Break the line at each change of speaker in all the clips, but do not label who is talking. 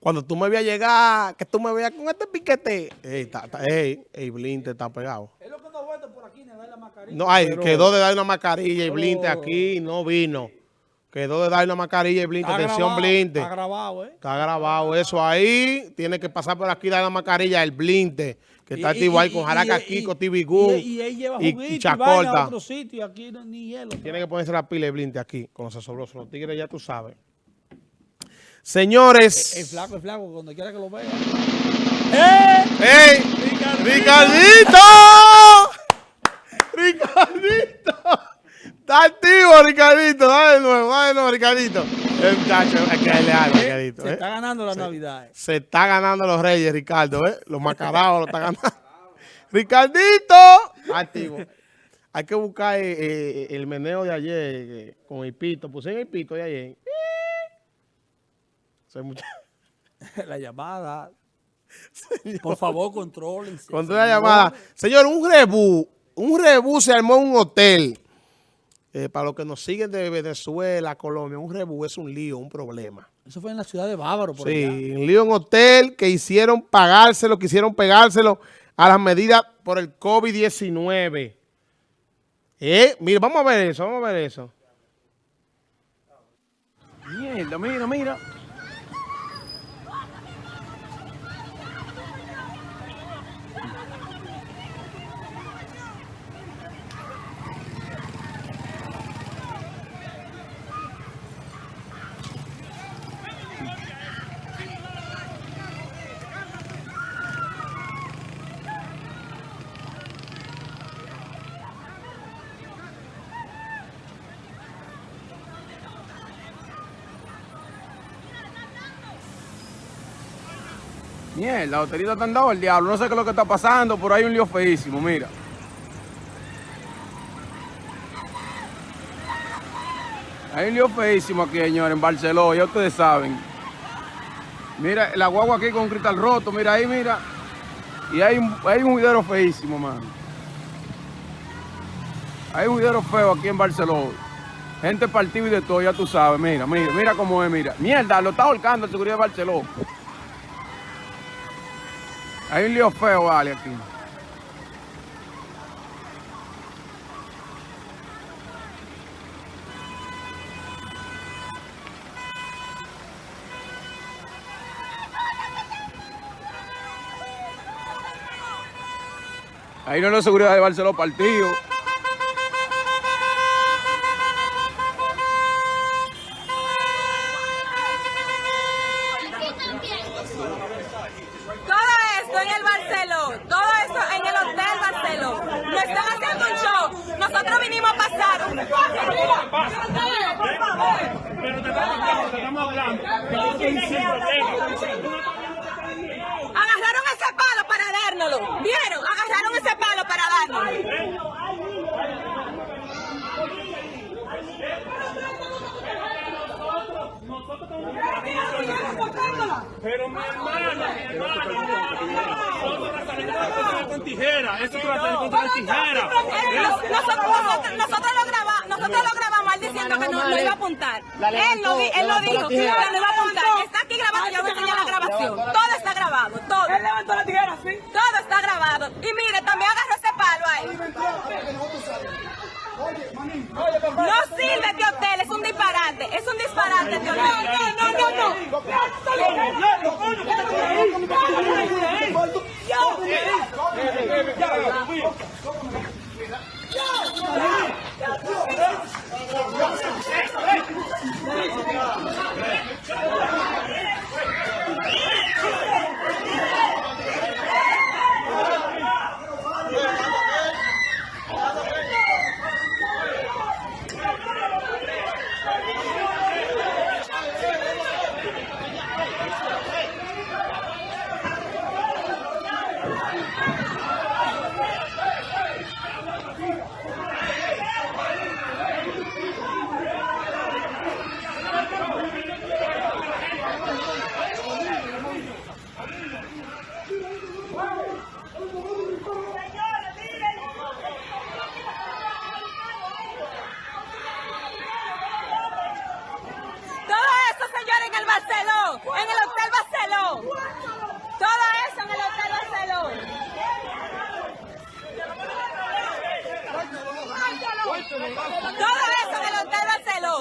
Cuando tú me veas llegar, que tú me veas con este piquete, ey, ta, ta, ey, ey, Blinte está pegado.
Es lo que no vuelto por aquí, le da la mascarilla.
No, ay,
Pero-
quedó de dar una mascarilla y Blinte
Pero-
aquí no vino. Quedó de dar una mascarilla y Blinte,
Está
atención
grabado,
Blinte.
Está grabado, ¿eh?
Está grabado eso ahí. Tiene que pasar por aquí, dar la mascarilla, el Blinte, que está activo ahí con Jaraca Kiko, Gun
Y, y él lleva
y,
juguito
y
y vaina a
Chacorta.
otro sitio y aquí no, ni hielo.
Tiene que ponerse la pila de Blinte aquí, con los asobrosos. Los tigres ya tú sabes. Señores.
El flaco, el flaco, cuando quiera que lo vea. ¡Eh!
¡Ey! ¡Ricardito! ¡Ricardito! Está activo, Ricardito. Dale de nuevo, dale de nuevo, Ricardito. El muchacho, hay que darle algo, Ricardito.
Se
¿eh?
está ganando la Navidad. eh.
Se está ganando los reyes, Ricardo, ¿eh? Los macarados lo están ganando. ¡Ricardito! Activo. Hay que buscar eh, eh, el meneo de ayer eh, con el pito. Puse en el pito de ayer.
La llamada. Por favor, contrólense.
Contra la llamada. Señor, un rebú. Un rebú se armó en un hotel. Eh, para los que nos siguen de Venezuela, Colombia, un rebú es un lío, un problema.
Eso fue en la ciudad de Bávaro, por
Sí,
allá.
un lío en hotel que hicieron pagárselo, quisieron pegárselo a las medidas por el COVID-19. Eh, mira, vamos a ver eso, vamos a ver eso.
Mierda, mira, mira. Mierda, lotería te han dado el diablo. No sé qué es lo que está pasando, pero hay un lío feísimo, mira. Hay un lío feísimo aquí, señores, en Barcelona, ya ustedes saben. Mira, la guagua aquí con un cristal roto, mira ahí, mira. Y hay hay un juidero feísimo, mano. Hay un juidero feo aquí en Barcelona. Gente partida y de todo, ya tú sabes, mira, mira, mira cómo es, mira. Mierda, lo está ahorcando el seguridad de Barcelona. Hay un lío feo, vale, aquí. Ahí no es la seguridad de Barcelona partido.
Agarraron ese palo para dárnoslo. ¿Vieron? Agarraron ese palo para dárnoslo.
Pero mi hermana, mi hermana, nosotros la salimos con tijera, eso es una la tijera.
Nosotros, nosotros, lo grabamos, lo él diciendo que no, no iba a apuntar. Él lo, él lo dijo, que no iba a apuntar. Está aquí grabado, yo voy a enseñar la grabación. Todo está grabado, todo. Él levantó la tijera, sí. Todo está grabado. Y mire, también agarró ese palo ahí. No sirve este hotel, es un disparate, es un disparate este hotel. No, no, no, no. en el Hotel Barceló. Todo eso en el Hotel Barceló. Todo eso en el Hotel Barceló.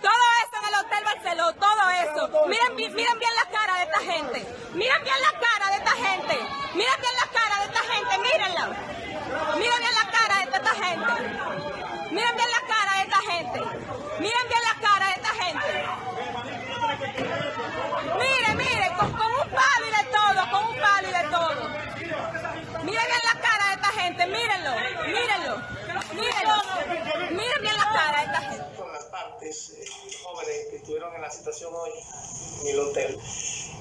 Todo eso en el Hotel Barceló. Todo eso. Miren, miren bien la cara de esta gente. Miren bien la cara de esta gente. Miren bien la cara de esta gente. Mírenla. Miren bien la cara de esta gente. Miren bien la
en el hotel.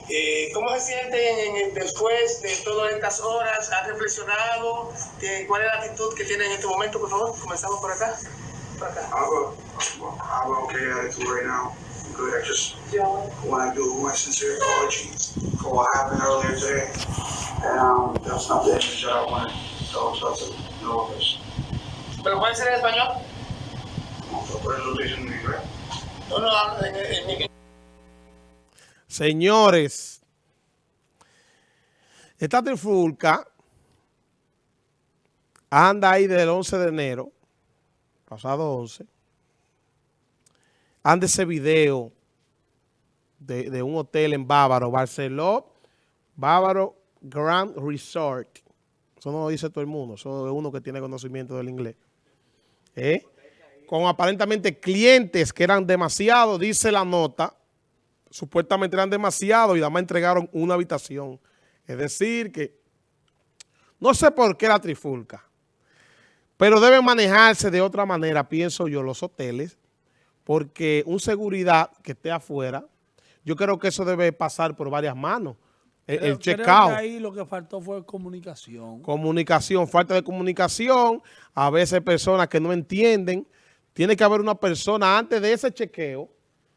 Eh, ¿Cómo se sienten después de todas estas horas? ¿Han reflexionado? ¿Qué- ¿Cuál es la actitud que tienen en este momento? Por favor, comenzamos por acá. Por acá.
I'm, a, okay attitude right now. I'm good. I just want to do my sincere apologies for what happened earlier today. And um, that's not the image that I wanted those to know of this.
¿Pero puede ser en español?
Por eso estoy diciendo en inglés.
No, no, en, en-
Señores, esta trifulca anda ahí desde el 11 de enero, pasado 11. Anda ese video de, un hotel en Bávaro, Barceló, Bávaro Grand Resort. Eso no lo dice todo el mundo, eso es uno que tiene conocimiento del inglés. ¿Eh? Con aparentemente clientes que eran demasiados, dice la nota, supuestamente eran demasiados y nada más entregaron una habitación. Es decir, que no sé por qué la trifulca, pero deben manejarse de otra manera, pienso yo, los hoteles, porque un seguridad que esté afuera, yo creo que eso debe pasar por varias manos. El,
Creo-
el
creo
check-out.
que ahí lo que faltó fue comunicación.
Comunicación, falta de comunicación, a veces personas que no entienden. Tiene que haber una persona antes de ese chequeo,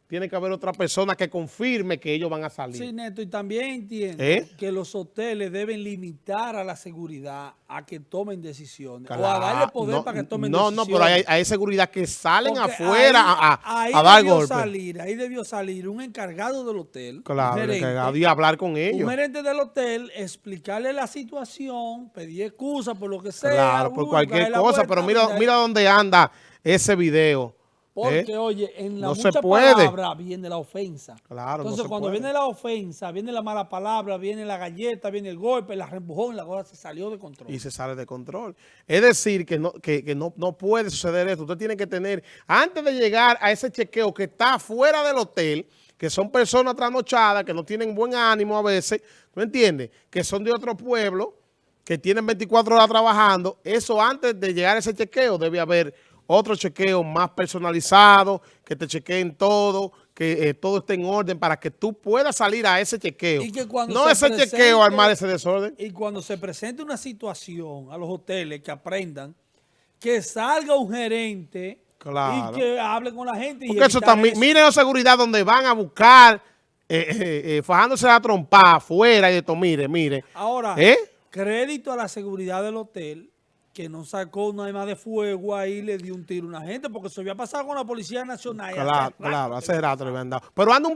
tiene que haber otra persona que confirme que ellos van a salir.
Sí, Neto, y también entiendo
¿Eh?
que los hoteles deben limitar a la seguridad a que tomen decisiones. o a
Claro,
darle poder
no,
para que tomen
no,
decisiones.
no, pero hay, hay seguridad que salen
Porque
afuera
ahí-
a, a-
ahí
a dar
debió. Salir, ahí debió salir un encargado del hotel,
Claro,
un gerente,
encargado y hablar con
un
ellos.
gerente del hotel, explicarle la situación, pedir excusa por lo que sea.
Claro, por cualquier cosa, pero mira, mira dónde anda ese video.
Porque,
¿eh?
oye, en la
No se
mucha
puede.
palabra viene la ofensa.
Claro,
Entonces,
se
cuando
puede.
viene la ofensa, viene la mala palabra, viene la galleta, viene el golpe, la reempujón, la cosa se salió de control.
y se sale de control. Es decir, que no, que, que no, no puede suceder esto. Usted tiene que tener, antes de llegar a ese chequeo que está fuera del hotel, que son personas trasnochadas, que no tienen buen ánimo a veces, ¿tú entiendes? Que son de otro pueblo, que tienen 24 horas trabajando, eso antes de llegar a ese chequeo debe haber otro chequeo más personalizado, que te chequeen todo, que eh, todo esté en orden para que tú puedas salir a ese chequeo.
Y que cuando
no
se
ese
presente-
chequeo armar ese desorden.
Y cuando se presente una situación a los hoteles que aprendan, que salga un gerente
Claro.
y que hable con la gente. y
Porque eso
evitar
también,
eso.
miren la seguridad donde van a buscar, eh, eh, eh, fajándose la trompa afuera y esto, mire, mire.
Ahora,
¿Eh?
crédito a la seguridad del hotel, que no sacó una arma de fuego ahí y le dio un tiro a una gente, porque eso había pasado con la Policía Nacional. hace
Claro,
rato
claro,
que
hace rato le habían dado. Pero anda un